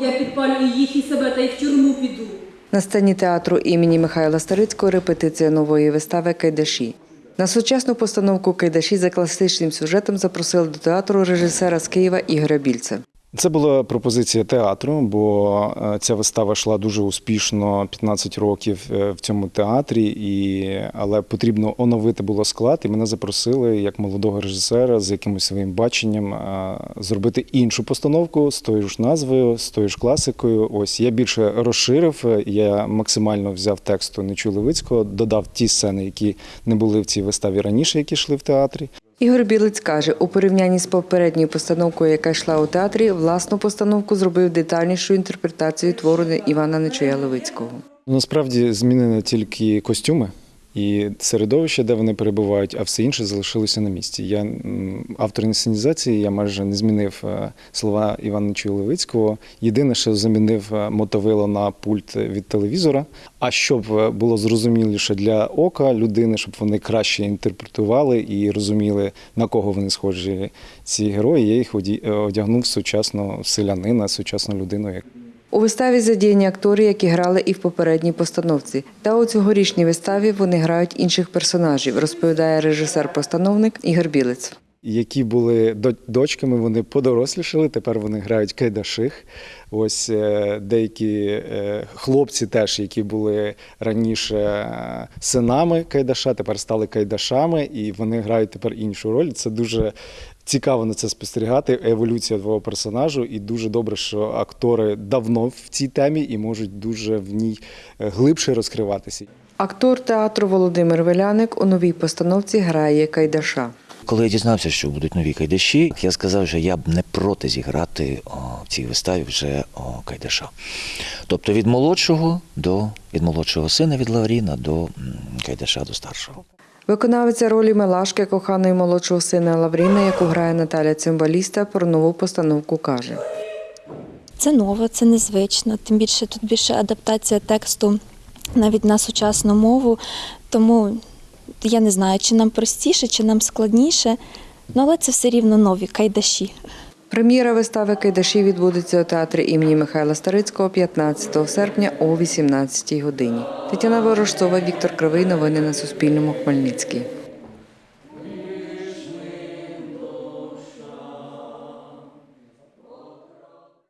Я підпалюю їх і себе та й в тюрму піду. На сцені театру імені Михайла Старицького репетиція нової вистави Кайдаші. На сучасну постановку Кайдаші за класичним сюжетом запросили до театру режисера з Києва Ігоря Більця. Це була пропозиція театру, бо е, ця вистава йшла дуже успішно 15 років е, в цьому театрі, і, але потрібно оновити було склад, і мене запросили як молодого режисера з якимось своїм баченням е, зробити іншу постановку з тою ж назвою, з тою ж класикою. Ось я більше розширив, я максимально взяв тексту Нечу Левицького, додав ті сцени, які не були в цій виставі раніше, які йшли в театрі. Ігор Білець каже, у порівнянні з попередньою постановкою, яка йшла у театрі, власну постановку зробив детальнішу інтерпретацію твору Івана Нечуя Левицького. Насправді змінені тільки костюми і середовище, де вони перебувають, а все інше залишилося на місці. Я автор інсценізації, я майже не змінив е, слова Івана Левицького. Єдине, що замінив е, мотовило на пульт від телевізора. А щоб е, було зрозуміліше для ока людини, щоб вони краще інтерпретували і розуміли, на кого вони схожі ці герої, я їх одягнув сучасного селянина, сучасну людину. У виставі задіяні актори, які грали і в попередній постановці. Та у цьогорічній виставі вони грають інших персонажів, розповідає режисер-постановник Ігор Білець. які були дочками, вони подорослішали. Тепер вони грають кайдаших. Ось е, деякі е, хлопці, теж, які були раніше е, синами кайдаша, тепер стали кайдашами, і вони грають тепер іншу роль. Це дуже цікаво на це спостерігати. Еволюція твого персонажу, і дуже добре, що актори давно в цій темі і можуть дуже в ній е, глибше розкриватися. Актор театру Володимир Веляник у новій постановці грає Кайдаша. Коли я дізнався, що будуть нові кайдаші, я сказав, що я б не проти зіграти о, в цій виставі вже о, кайдаша. Тобто від молодшого до від молодшого сина від Лавріна до м, кайдаша до старшого. Виконавиця ролі Мелашки, коханої молодшого сина Лавріна, яку грає Наталя Цимбаліста, про нову постановку каже. Це ново, це незвично. Тим більше тут більше адаптація тексту навіть на сучасну мову. Тому я не знаю, чи нам простіше, чи нам складніше. Ну, але це все рівно нові кайдаші. Прем'єра вистави Кайдаші відбудеться у театрі імені Михайла Старицького 15 серпня о 18 годині. Тетяна Ворожцова, Віктор Кривий. Новини на Суспільному. Хмельницький.